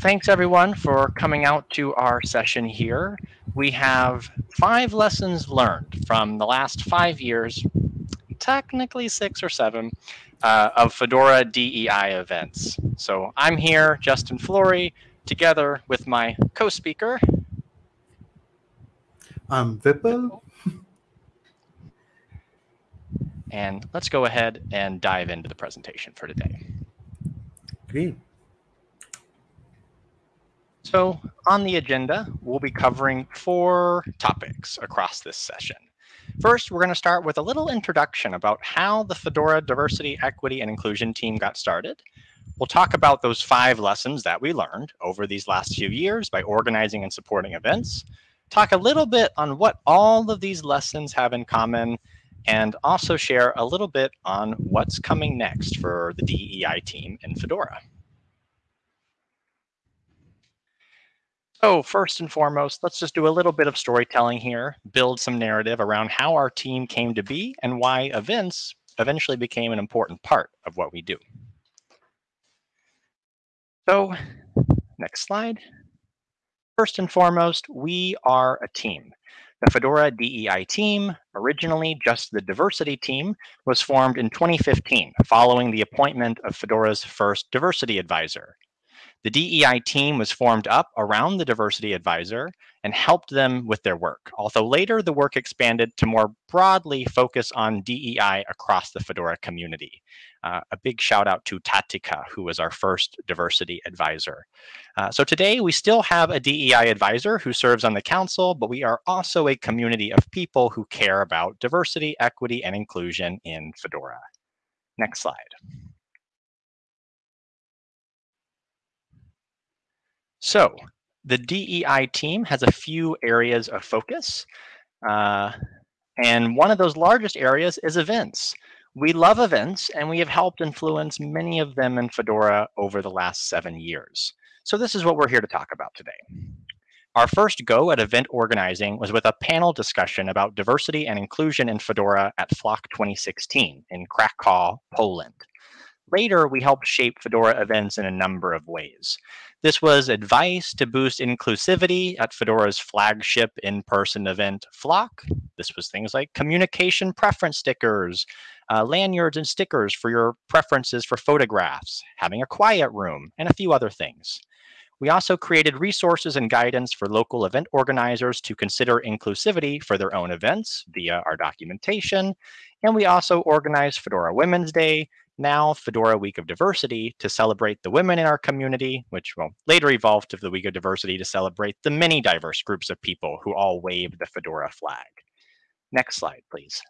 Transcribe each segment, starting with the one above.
thanks everyone for coming out to our session here. We have five lessons learned from the last five years, technically six or seven, uh, of Fedora DEI events. So I'm here, Justin Flory, together with my co-speaker. I'm Vipul. And let's go ahead and dive into the presentation for today. Great. So on the agenda, we'll be covering four topics across this session. First, we're going to start with a little introduction about how the Fedora Diversity, Equity, and Inclusion team got started. We'll talk about those five lessons that we learned over these last few years by organizing and supporting events, talk a little bit on what all of these lessons have in common, and also share a little bit on what's coming next for the DEI team in Fedora. So first and foremost, let's just do a little bit of storytelling here, build some narrative around how our team came to be and why events eventually became an important part of what we do. So next slide. First and foremost, we are a team. The Fedora DEI team, originally just the diversity team, was formed in 2015 following the appointment of Fedora's first diversity advisor. The DEI team was formed up around the diversity advisor and helped them with their work, although later the work expanded to more broadly focus on DEI across the Fedora community. Uh, a big shout out to Tatica, who was our first diversity advisor. Uh, so today we still have a DEI advisor who serves on the council, but we are also a community of people who care about diversity, equity, and inclusion in Fedora. Next slide. So the DEI team has a few areas of focus. Uh, and one of those largest areas is events. We love events and we have helped influence many of them in Fedora over the last seven years. So this is what we're here to talk about today. Our first go at event organizing was with a panel discussion about diversity and inclusion in Fedora at Flock 2016 in Krakow, Poland. Later, we helped shape Fedora events in a number of ways. This was advice to boost inclusivity at Fedora's flagship in-person event, Flock. This was things like communication preference stickers, uh, lanyards and stickers for your preferences for photographs, having a quiet room, and a few other things. We also created resources and guidance for local event organizers to consider inclusivity for their own events via our documentation. And we also organized Fedora Women's Day now Fedora Week of Diversity to celebrate the women in our community, which will later evolve to the Week of Diversity to celebrate the many diverse groups of people who all wave the Fedora flag. Next slide, please.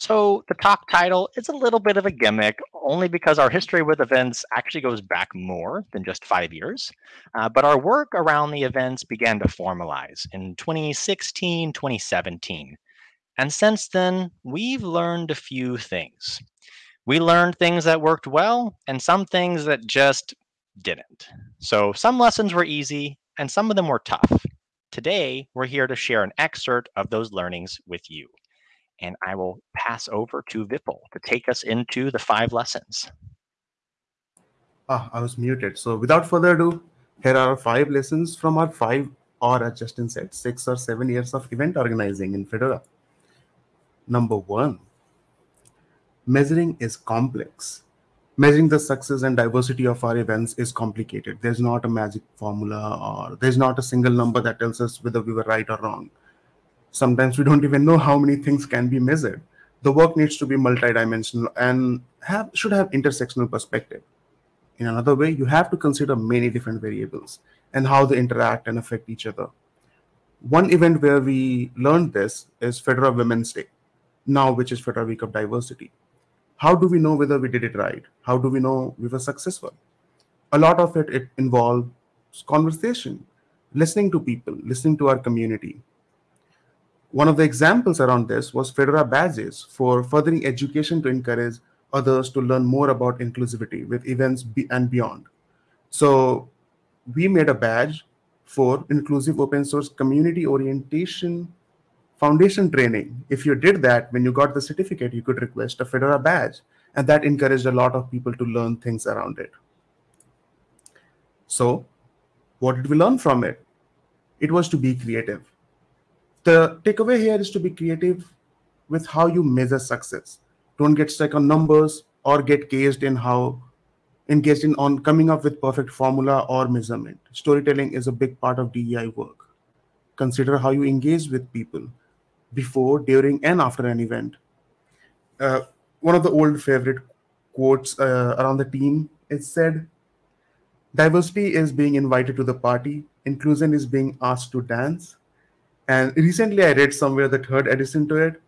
So the talk title is a little bit of a gimmick, only because our history with events actually goes back more than just five years. Uh, but our work around the events began to formalize in 2016, 2017. And since then, we've learned a few things. We learned things that worked well and some things that just didn't. So some lessons were easy and some of them were tough. Today, we're here to share an excerpt of those learnings with you. And I will pass over to Vipul to take us into the five lessons. Ah, I was muted. So without further ado, here are five lessons from our five, or as Justin said, six or seven years of event organizing in Fedora. Number one, measuring is complex. Measuring the success and diversity of our events is complicated. There's not a magic formula or there's not a single number that tells us whether we were right or wrong. Sometimes we don't even know how many things can be measured. The work needs to be multidimensional and have, should have intersectional perspective. In another way, you have to consider many different variables and how they interact and affect each other. One event where we learned this is Fedora Women's Day now which is Fedora Week of Diversity. How do we know whether we did it right? How do we know we were successful? A lot of it, it involves conversation, listening to people, listening to our community. One of the examples around this was Fedora badges for furthering education to encourage others to learn more about inclusivity with events and beyond. So we made a badge for inclusive open source community orientation foundation training. If you did that, when you got the certificate, you could request a Fedora badge. And that encouraged a lot of people to learn things around it. So, what did we learn from it? It was to be creative. The takeaway here is to be creative with how you measure success. Don't get stuck on numbers or get caged in how engaged in on coming up with perfect formula or measurement. Storytelling is a big part of DEI work. Consider how you engage with people before, during, and after an event. Uh, one of the old favorite quotes uh, around the team is said diversity is being invited to the party inclusion is being asked to dance. And recently i read somewhere the third addition to it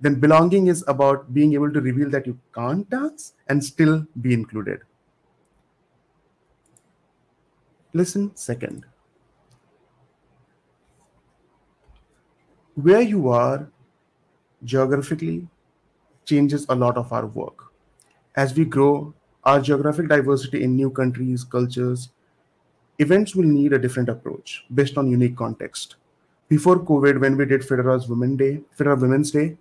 then belonging is about being able to reveal that you can't dance and still be included. Listen second where you are geographically changes a lot of our work. As we grow our geographic diversity in new countries, cultures, events will need a different approach based on unique context. Before COVID, when we did Fedora's Women Day, Federa Women's Day,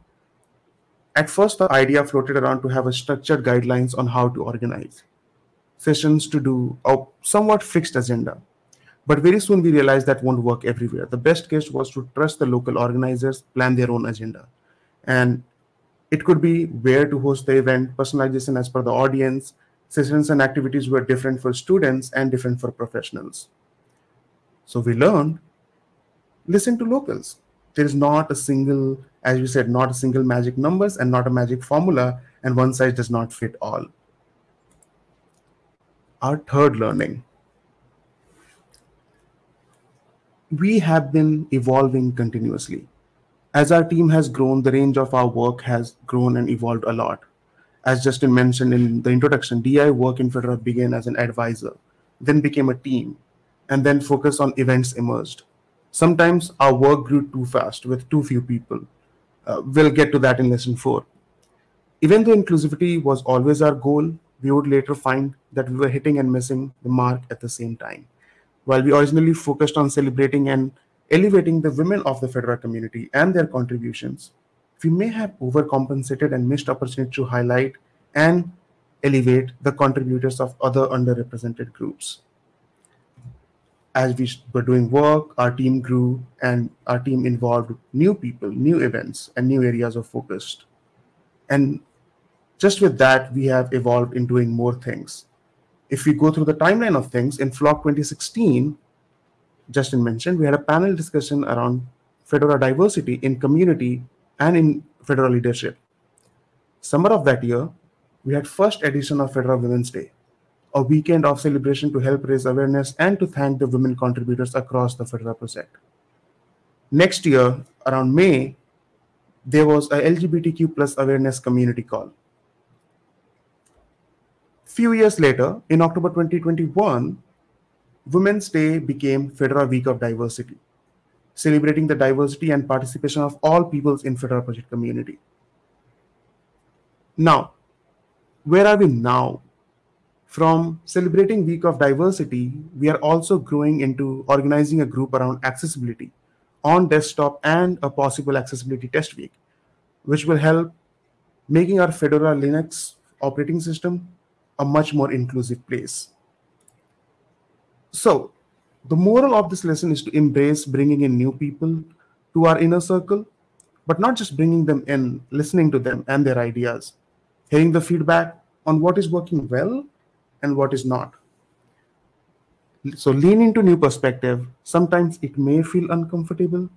at first the idea floated around to have a structured guidelines on how to organize sessions to do a somewhat fixed agenda but very soon we realized that won't work everywhere. The best case was to trust the local organizers, plan their own agenda. And it could be where to host the event, personalization as per the audience, sessions and activities were different for students and different for professionals. So we learned, listen to locals. There is not a single, as we said, not a single magic numbers and not a magic formula, and one size does not fit all. Our third learning we have been evolving continuously. As our team has grown, the range of our work has grown and evolved a lot. As Justin mentioned in the introduction, DI work in Fedora began as an advisor, then became a team, and then focus on events emerged. Sometimes our work grew too fast with too few people. Uh, we'll get to that in lesson four. Even though inclusivity was always our goal, we would later find that we were hitting and missing the mark at the same time. While we originally focused on celebrating and elevating the women of the Fedora community and their contributions, we may have overcompensated and missed opportunity to highlight and elevate the contributors of other underrepresented groups. As we were doing work, our team grew and our team involved new people, new events, and new areas of focus. And just with that, we have evolved in doing more things if we go through the timeline of things, in Flock 2016, Justin mentioned, we had a panel discussion around Fedora diversity in community and in Fedora leadership. Summer of that year, we had first edition of Fedora Women's Day, a weekend of celebration to help raise awareness and to thank the women contributors across the Fedora project. Next year, around May, there was a LGBTQ plus awareness community call Few years later, in October 2021, Women's Day became Fedora Week of Diversity, celebrating the diversity and participation of all peoples in Fedora project community. Now, where are we now? From celebrating Week of Diversity, we are also growing into organizing a group around accessibility on desktop and a possible accessibility test week, which will help making our Fedora Linux operating system a much more inclusive place. So, the moral of this lesson is to embrace bringing in new people to our inner circle, but not just bringing them in, listening to them and their ideas, hearing the feedback on what is working well and what is not. So, lean into new perspective. Sometimes it may feel uncomfortable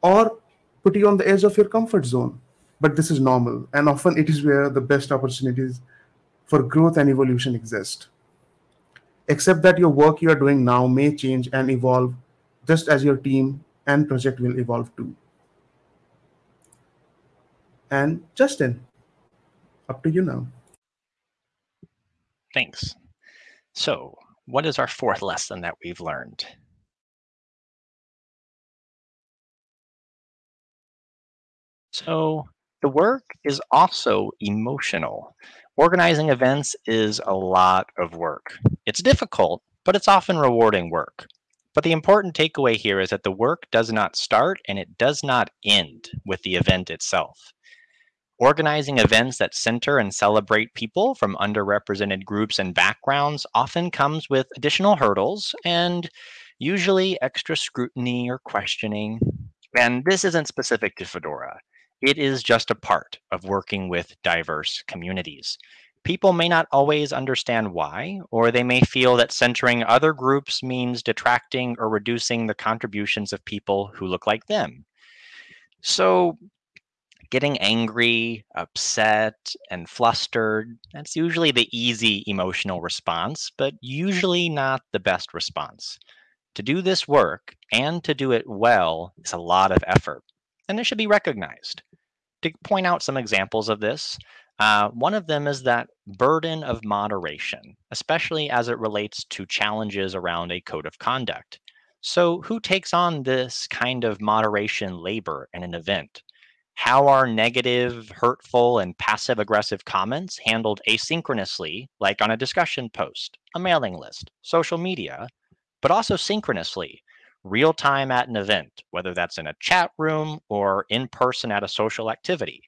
or put you on the edge of your comfort zone, but this is normal, and often it is where the best opportunities for growth and evolution exist. Except that your work you are doing now may change and evolve just as your team and project will evolve too. And Justin, up to you now. Thanks. So, what is our fourth lesson that we've learned? So, the work is also emotional. Organizing events is a lot of work. It's difficult, but it's often rewarding work. But the important takeaway here is that the work does not start and it does not end with the event itself. Organizing events that center and celebrate people from underrepresented groups and backgrounds often comes with additional hurdles and usually extra scrutiny or questioning. And this isn't specific to Fedora. It is just a part of working with diverse communities. People may not always understand why, or they may feel that centering other groups means detracting or reducing the contributions of people who look like them. So getting angry, upset, and flustered, that's usually the easy emotional response, but usually not the best response. To do this work and to do it well is a lot of effort, and it should be recognized. To point out some examples of this, uh, one of them is that burden of moderation, especially as it relates to challenges around a code of conduct. So, who takes on this kind of moderation labor in an event? How are negative, hurtful, and passive aggressive comments handled asynchronously, like on a discussion post, a mailing list, social media, but also synchronously, real time at an event, whether that's in a chat room or in person at a social activity?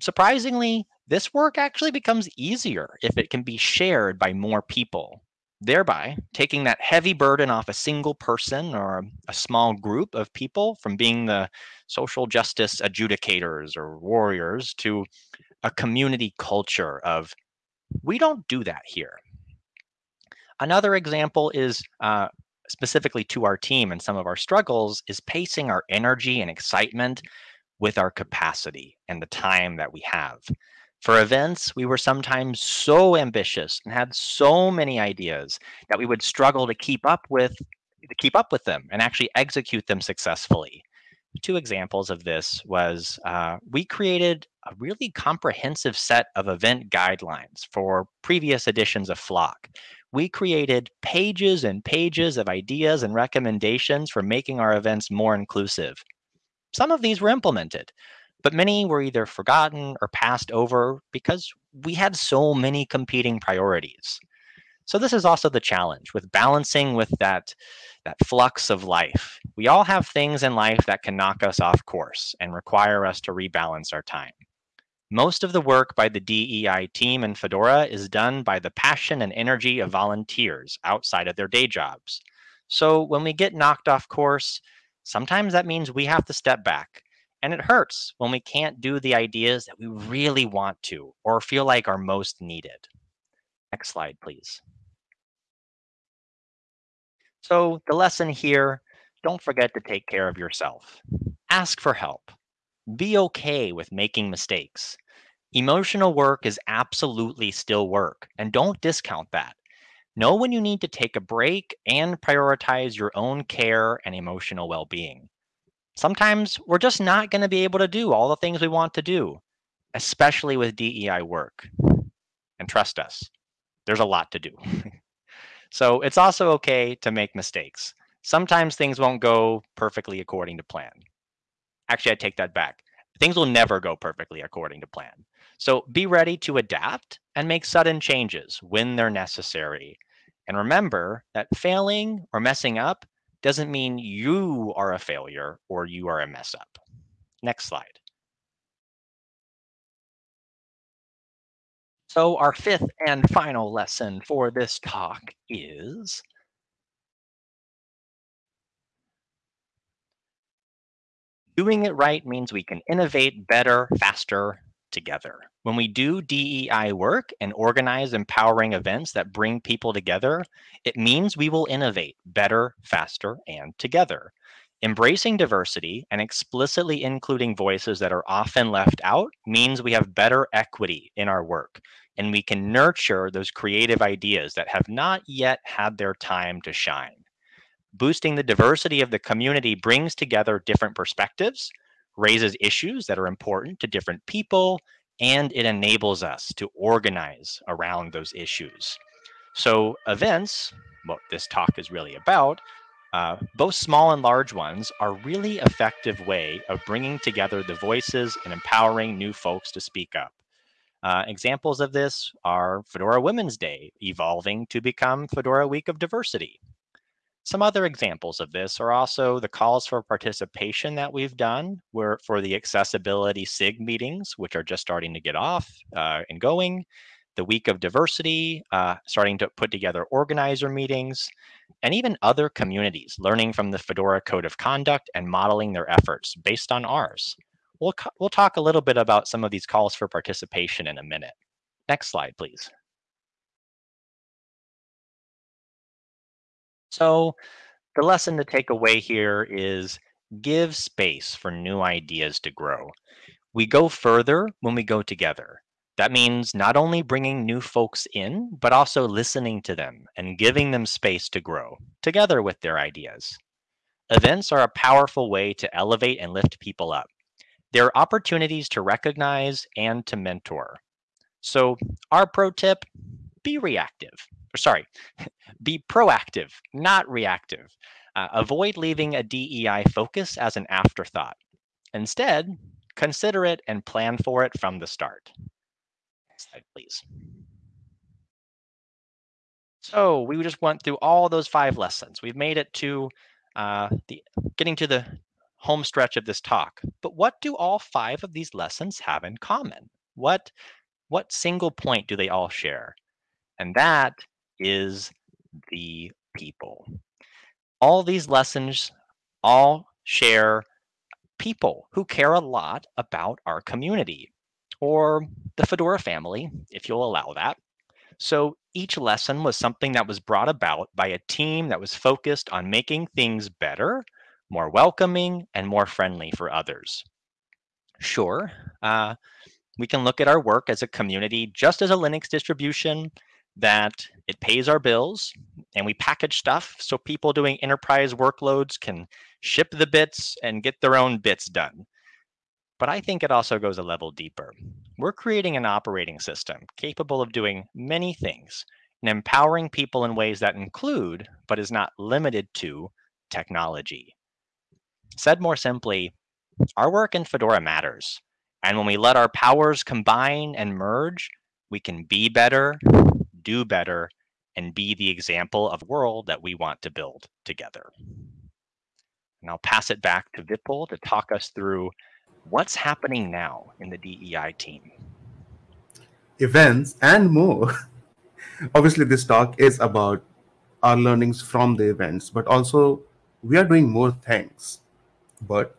Surprisingly, this work actually becomes easier if it can be shared by more people thereby taking that heavy burden off a single person or a small group of people from being the social justice adjudicators or warriors to a community culture of we don't do that here. Another example is uh, specifically to our team and some of our struggles is pacing our energy and excitement with our capacity and the time that we have. For events, we were sometimes so ambitious and had so many ideas that we would struggle to keep up with to keep up with them and actually execute them successfully. Two examples of this was uh, we created a really comprehensive set of event guidelines for previous editions of Flock. We created pages and pages of ideas and recommendations for making our events more inclusive. Some of these were implemented, but many were either forgotten or passed over because we had so many competing priorities. So this is also the challenge with balancing with that, that flux of life. We all have things in life that can knock us off course and require us to rebalance our time. Most of the work by the DEI team in Fedora is done by the passion and energy of volunteers outside of their day jobs. So when we get knocked off course, sometimes that means we have to step back and it hurts when we can't do the ideas that we really want to or feel like are most needed. Next slide, please. So the lesson here, don't forget to take care of yourself. Ask for help. Be okay with making mistakes. Emotional work is absolutely still work, and don't discount that. Know when you need to take a break and prioritize your own care and emotional well being sometimes we're just not going to be able to do all the things we want to do, especially with DEI work. And trust us, there's a lot to do. so it's also okay to make mistakes. Sometimes things won't go perfectly according to plan. Actually, I take that back. Things will never go perfectly according to plan. So be ready to adapt and make sudden changes when they're necessary. And remember that failing or messing up doesn't mean you are a failure or you are a mess up. Next slide. So our fifth and final lesson for this talk is doing it right means we can innovate better, faster, together. When we do DEI work and organize empowering events that bring people together, it means we will innovate better, faster, and together. Embracing diversity and explicitly including voices that are often left out means we have better equity in our work and we can nurture those creative ideas that have not yet had their time to shine. Boosting the diversity of the community brings together different perspectives, raises issues that are important to different people, and it enables us to organize around those issues. So events, what this talk is really about, uh, both small and large ones are really effective way of bringing together the voices and empowering new folks to speak up. Uh, examples of this are Fedora Women's Day evolving to become Fedora Week of Diversity. Some other examples of this are also the calls for participation that we've done where for the accessibility SIG meetings, which are just starting to get off uh, and going, the week of diversity, uh, starting to put together organizer meetings, and even other communities learning from the Fedora Code of Conduct and modeling their efforts based on ours. We'll, we'll talk a little bit about some of these calls for participation in a minute. Next slide, please. So the lesson to take away here is give space for new ideas to grow. We go further when we go together. That means not only bringing new folks in, but also listening to them and giving them space to grow together with their ideas. Events are a powerful way to elevate and lift people up. They're opportunities to recognize and to mentor. So, our pro tip be reactive or sorry, be proactive, not reactive. Uh, avoid leaving a DEI focus as an afterthought. Instead, consider it and plan for it from the start. Next slide, please. So we just went through all those five lessons. We've made it to uh, the getting to the home stretch of this talk. But what do all five of these lessons have in common? What what single point do they all share? And that is the people. All these lessons all share people who care a lot about our community or the Fedora family, if you'll allow that. So each lesson was something that was brought about by a team that was focused on making things better, more welcoming, and more friendly for others. Sure, uh, we can look at our work as a community just as a Linux distribution that it pays our bills and we package stuff so people doing enterprise workloads can ship the bits and get their own bits done. But I think it also goes a level deeper. We're creating an operating system capable of doing many things and empowering people in ways that include, but is not limited to, technology. Said more simply, our work in Fedora matters. And when we let our powers combine and merge, we can be better, do better, and be the example of world that we want to build together. And I'll pass it back to Vipul to talk us through what's happening now in the DEI team. Events and more. Obviously, this talk is about our learnings from the events, but also we are doing more things. But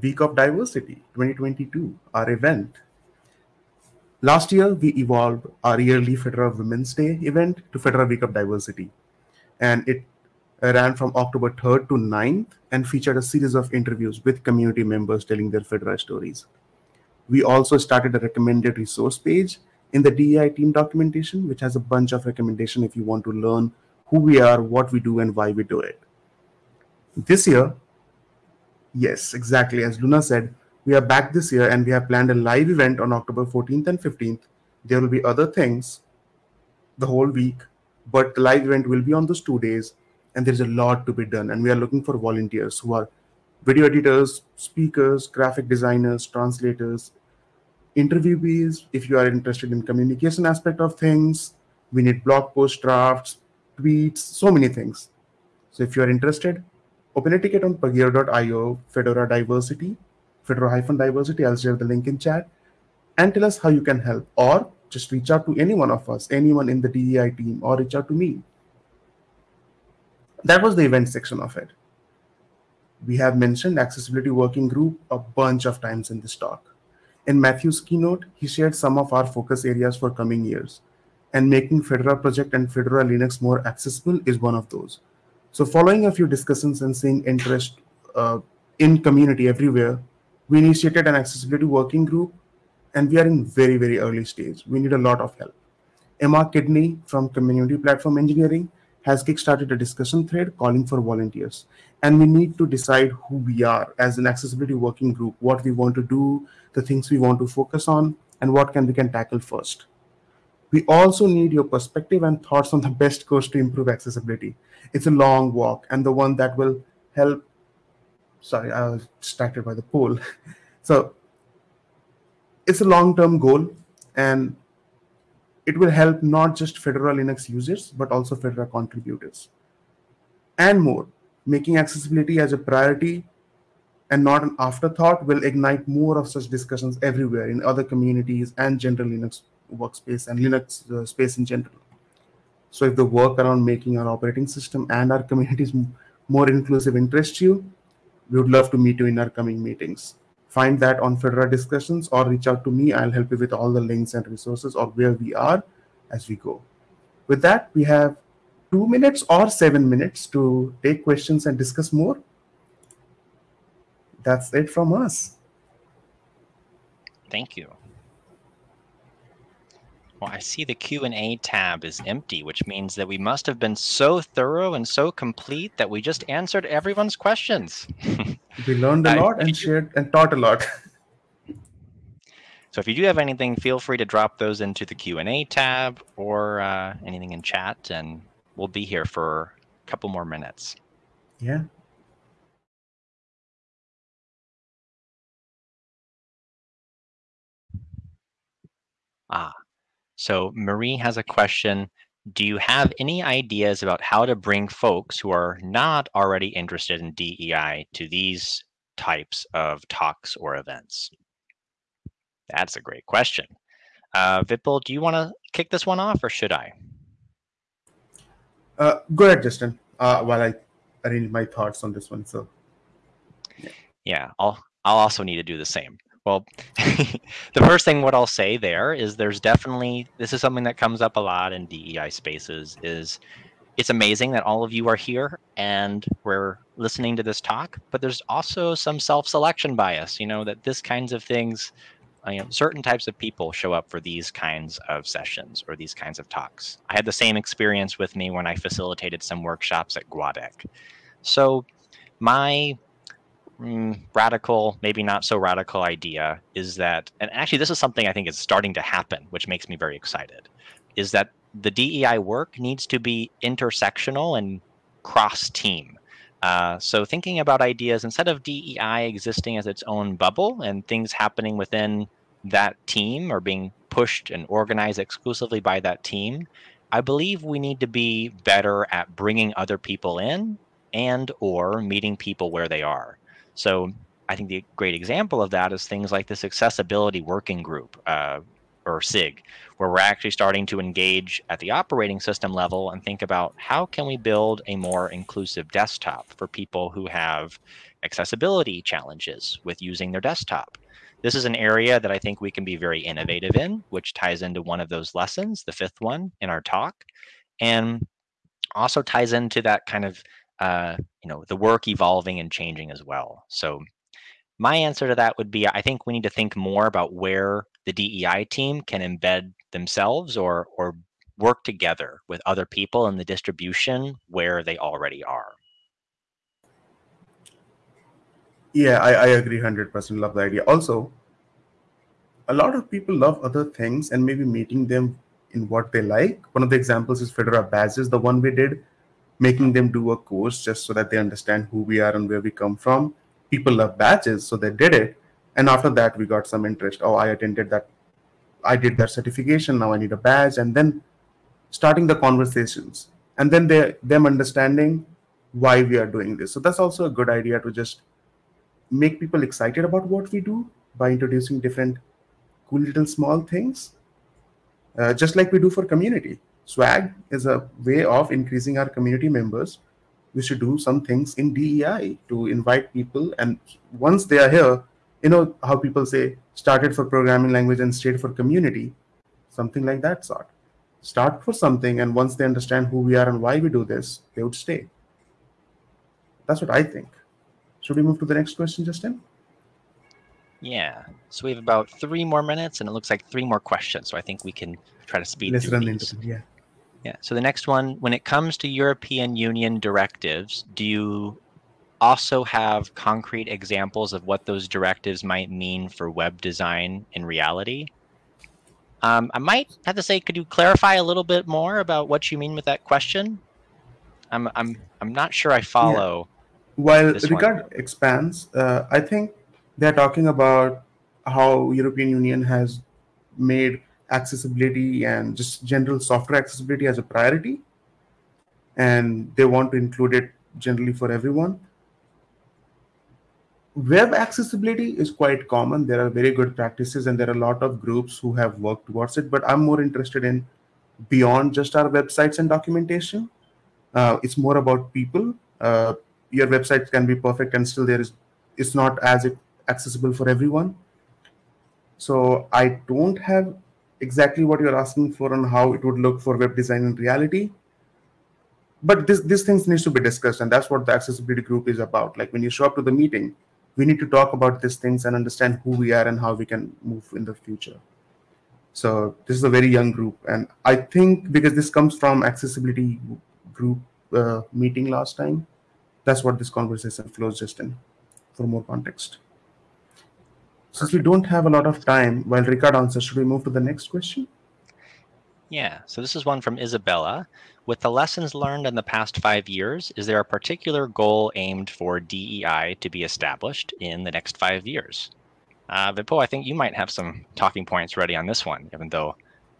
Week of Diversity 2022, our event, Last year, we evolved our yearly Fedora Women's Day event to Fedora Week of Diversity. And it ran from October 3rd to 9th and featured a series of interviews with community members telling their Fedora stories. We also started a recommended resource page in the DEI team documentation, which has a bunch of recommendations if you want to learn who we are, what we do, and why we do it. This year, yes, exactly as Luna said, we are back this year and we have planned a live event on October 14th and 15th. There will be other things the whole week, but the live event will be on those two days and there's a lot to be done. And we are looking for volunteers who are video editors, speakers, graphic designers, translators, interviewees. If you are interested in communication aspect of things, we need blog post drafts, tweets, so many things. So if you are interested, open a ticket on pagure.io, Fedora Diversity, Fedora-diversity. I'll share the link in chat and tell us how you can help or just reach out to any one of us, anyone in the DEI team or reach out to me. That was the event section of it. We have mentioned accessibility working group a bunch of times in this talk. In Matthew's keynote, he shared some of our focus areas for coming years and making Fedora project and Fedora Linux more accessible is one of those. So following a few discussions and seeing interest uh, in community everywhere, we initiated an accessibility working group and we are in very, very early stage. We need a lot of help. Emma Kidney from Community Platform Engineering has kickstarted a discussion thread calling for volunteers. And we need to decide who we are as an accessibility working group, what we want to do, the things we want to focus on, and what can we can tackle first. We also need your perspective and thoughts on the best course to improve accessibility. It's a long walk and the one that will help sorry, I was distracted by the poll. So it's a long-term goal and it will help not just Fedora Linux users, but also Fedora contributors. and more. Making accessibility as a priority and not an afterthought will ignite more of such discussions everywhere in other communities and general Linux workspace and Linux uh, space in general. So if the work around making our operating system and our communities more inclusive interests you, we would love to meet you in our coming meetings. Find that on Fedora discussions or reach out to me. I'll help you with all the links and resources or where we are as we go. With that, we have two minutes or seven minutes to take questions and discuss more. That's it from us. Thank you. Well, I see the Q&A tab is empty, which means that we must have been so thorough and so complete that we just answered everyone's questions. we learned a lot and shared and taught a lot. so if you do have anything, feel free to drop those into the Q&A tab or uh, anything in chat, and we'll be here for a couple more minutes. Yeah. Ah, so Marie has a question. Do you have any ideas about how to bring folks who are not already interested in DEI to these types of talks or events? That's a great question. Uh, Vipul, do you want to kick this one off or should I? Uh, go ahead, Justin, uh, while I arrange my thoughts on this one. So, yeah, yeah I'll, I'll also need to do the same. Well, the first thing what I'll say there is there's definitely this is something that comes up a lot in DEI spaces is it's amazing that all of you are here and we're listening to this talk, but there's also some self-selection bias, you know, that this kinds of things, uh, you know, certain types of people show up for these kinds of sessions or these kinds of talks. I had the same experience with me when I facilitated some workshops at GUADEC. So my mm, radical, maybe not so radical idea is that, and actually this is something I think is starting to happen, which makes me very excited, is that the DEI work needs to be intersectional and cross-team. Uh, so thinking about ideas instead of DEI existing as its own bubble and things happening within that team or being pushed and organized exclusively by that team, I believe we need to be better at bringing other people in and or meeting people where they are. So I think the great example of that is things like this accessibility working group uh, or SIG, where we're actually starting to engage at the operating system level and think about how can we build a more inclusive desktop for people who have accessibility challenges with using their desktop. This is an area that I think we can be very innovative in, which ties into one of those lessons, the fifth one in our talk, and also ties into that kind of uh, you know, the work evolving and changing as well. So my answer to that would be, I think we need to think more about where the DEI team can embed themselves or, or work together with other people in the distribution where they already are. Yeah, I, I agree 100%. Love the idea. Also, a lot of people love other things and maybe meeting them in what they like. One of the examples is Fedora Badges, the one we did making them do a course just so that they understand who we are and where we come from. People love badges, so they did it. And after that, we got some interest. Oh, I attended that. I did that certification. Now I need a badge. And then starting the conversations. And then they them understanding why we are doing this. So that's also a good idea to just make people excited about what we do by introducing different cool little small things, uh, just like we do for community. Swag is a way of increasing our community members. We should do some things in DEI to invite people. And once they are here, you know how people say started for programming language and stayed for community, something like that sort. Start for something, and once they understand who we are and why we do this, they would stay. That's what I think. Should we move to the next question, Justin? Yeah. So we have about three more minutes, and it looks like three more questions. So I think we can try to speed Let's through run these. into. Yeah. Yeah. So the next one, when it comes to European Union directives, do you also have concrete examples of what those directives might mean for web design in reality? Um, I might have to say, could you clarify a little bit more about what you mean with that question? I'm I'm I'm not sure I follow. Yeah. While regard one. expands, uh, I think they're talking about how European Union has made accessibility and just general software accessibility as a priority and they want to include it generally for everyone. Web accessibility is quite common. There are very good practices and there are a lot of groups who have worked towards it, but I'm more interested in beyond just our websites and documentation. Uh, it's more about people. Uh, your website can be perfect and still there is it's not as accessible for everyone. So I don't have exactly what you're asking for and how it would look for web design in reality. But this these things needs to be discussed, and that's what the accessibility group is about. Like when you show up to the meeting, we need to talk about these things and understand who we are and how we can move in the future. So this is a very young group, and I think because this comes from accessibility group uh, meeting last time, that's what this conversation flows just in for more context. Since we don't have a lot of time while Ricard answers, should we move to the next question? Yeah, so this is one from Isabella. With the lessons learned in the past five years, is there a particular goal aimed for DEI to be established in the next five years? Uh, Vipul, I think you might have some talking points ready on this one, even though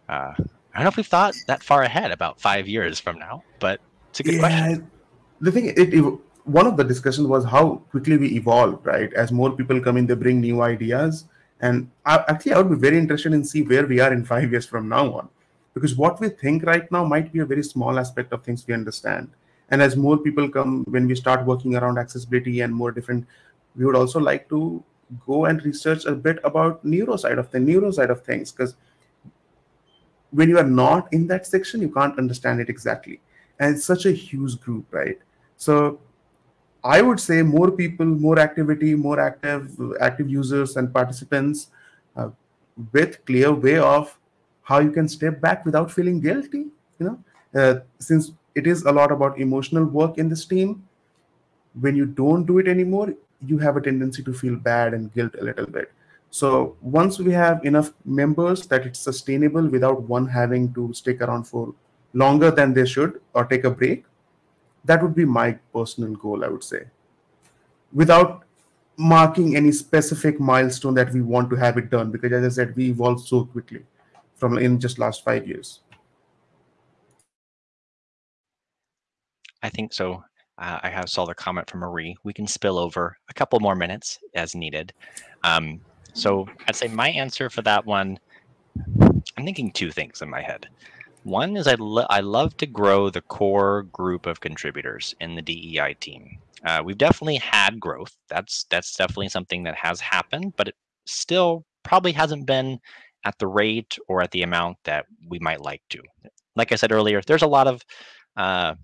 uh, I don't know if we've thought that far ahead about five years from now, but it's a good yeah, question. The thing, it, it, one of the discussions was how quickly we evolve, right? As more people come in, they bring new ideas. And I, actually, I would be very interested in see where we are in five years from now on, because what we think right now might be a very small aspect of things we understand. And as more people come, when we start working around accessibility and more different, we would also like to go and research a bit about neuro side of the neuro side of things, because when you are not in that section, you can't understand it exactly. And it's such a huge group, right? So I would say more people, more activity, more active active users and participants uh, with clear way of how you can step back without feeling guilty. You know, uh, since it is a lot about emotional work in this team, when you don't do it anymore, you have a tendency to feel bad and guilt a little bit. So once we have enough members that it's sustainable without one having to stick around for longer than they should or take a break, that would be my personal goal, I would say. Without marking any specific milestone that we want to have it done, because as I said, we evolved so quickly from in just last five years. I think so. Uh, I have saw the comment from Marie. We can spill over a couple more minutes as needed. Um, so I'd say my answer for that one, I'm thinking two things in my head. One is I, lo I love to grow the core group of contributors in the DEI team. Uh, we've definitely had growth. That's that's definitely something that has happened, but it still probably hasn't been at the rate or at the amount that we might like to. Like I said earlier, there's a lot of uh,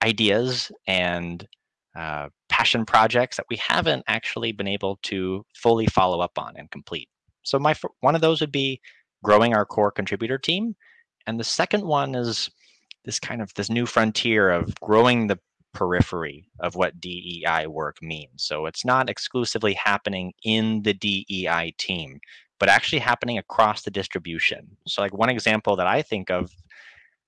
ideas and uh, passion projects that we haven't actually been able to fully follow up on and complete. So my one of those would be growing our core contributor team and the second one is this kind of this new frontier of growing the periphery of what DEI work means. So it's not exclusively happening in the DEI team, but actually happening across the distribution. So like one example that I think of,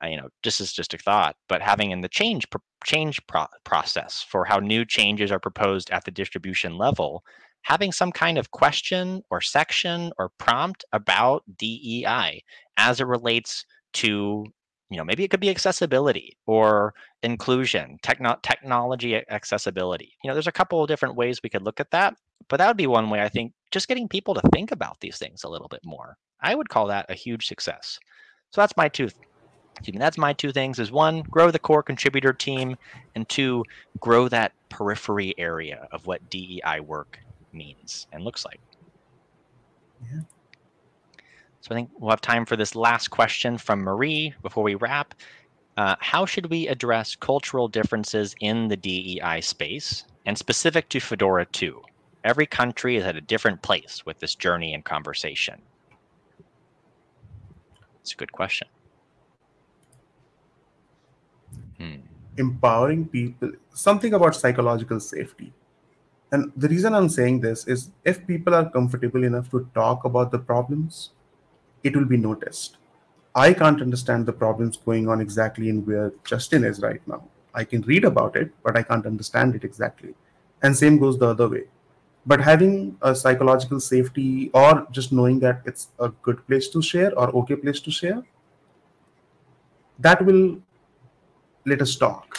uh, you know, this is just a thought, but having in the change change pro process for how new changes are proposed at the distribution level, having some kind of question or section or prompt about DEI as it relates to you know maybe it could be accessibility or inclusion techno- technology accessibility. You know there's a couple of different ways we could look at that but that would be one way i think just getting people to think about these things a little bit more. I would call that a huge success. So that's my two that's my two things is one grow the core contributor team and two grow that periphery area of what dei work means and looks like. Yeah so I think we'll have time for this last question from Marie before we wrap. Uh, how should we address cultural differences in the DEI space and specific to Fedora 2? Every country is at a different place with this journey and conversation. It's a good question. Hmm. Empowering people, something about psychological safety. And the reason I'm saying this is if people are comfortable enough to talk about the problems, it will be noticed. I can't understand the problems going on exactly in where Justin is right now. I can read about it, but I can't understand it exactly. And same goes the other way. But having a psychological safety or just knowing that it's a good place to share or okay place to share, that will let us talk.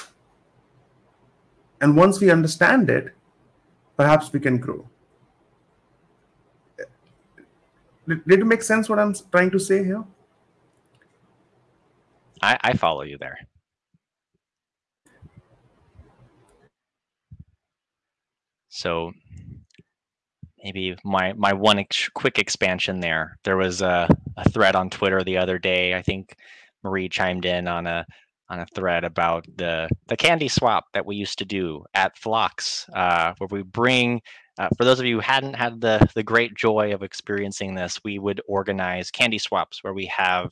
And once we understand it, perhaps we can grow. Did, it make sense what I'm trying to say here? I, I follow you there. So maybe my my one ex quick expansion there. There was a, a thread on Twitter the other day. I think Marie chimed in on a on a thread about the the candy swap that we used to do at Flocks, uh, where we bring. Uh, for those of you who hadn't had the the great joy of experiencing this, we would organize candy swaps where we have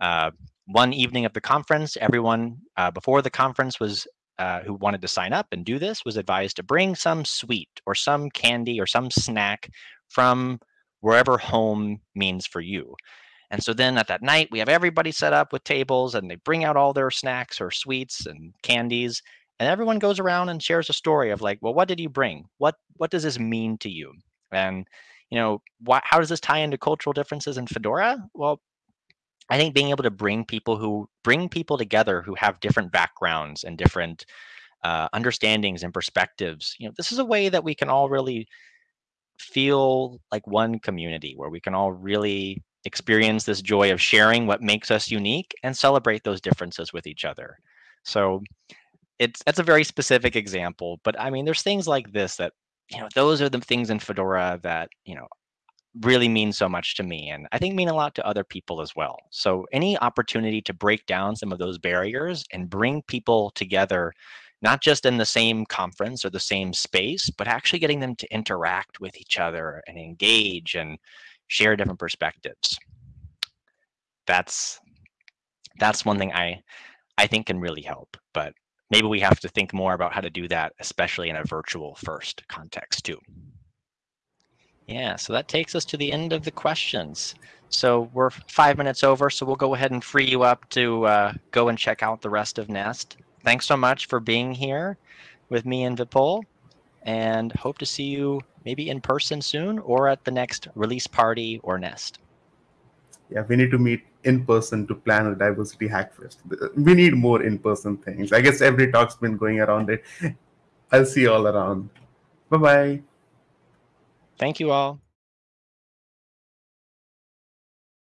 uh, one evening of the conference. Everyone uh, before the conference was uh, who wanted to sign up and do this was advised to bring some sweet or some candy or some snack from wherever home means for you. And so then at that night, we have everybody set up with tables and they bring out all their snacks or sweets and candies. And everyone goes around and shares a story of like, well, what did you bring? What what does this mean to you? And you know, why, how does this tie into cultural differences in Fedora? Well, I think being able to bring people who bring people together who have different backgrounds and different uh, understandings and perspectives, you know, this is a way that we can all really feel like one community where we can all really experience this joy of sharing what makes us unique and celebrate those differences with each other. So it's that's a very specific example, but I mean, there's things like this that you know those are the things in Fedora that you know really mean so much to me and I think mean a lot to other people as well. So any opportunity to break down some of those barriers and bring people together, not just in the same conference or the same space, but actually getting them to interact with each other and engage and share different perspectives. That's that's one thing I I think can really help, but maybe we have to think more about how to do that, especially in a virtual first context too. Yeah, so that takes us to the end of the questions. So we're five minutes over, so we'll go ahead and free you up to uh, go and check out the rest of Nest. Thanks so much for being here with me and Vipul, and hope to see you maybe in person soon or at the next release party or Nest. Yeah, we need to meet in person to plan a diversity hackfest. We need more in-person things. I guess every talk's been going around it. I'll see you all around. Bye-bye. Thank you all.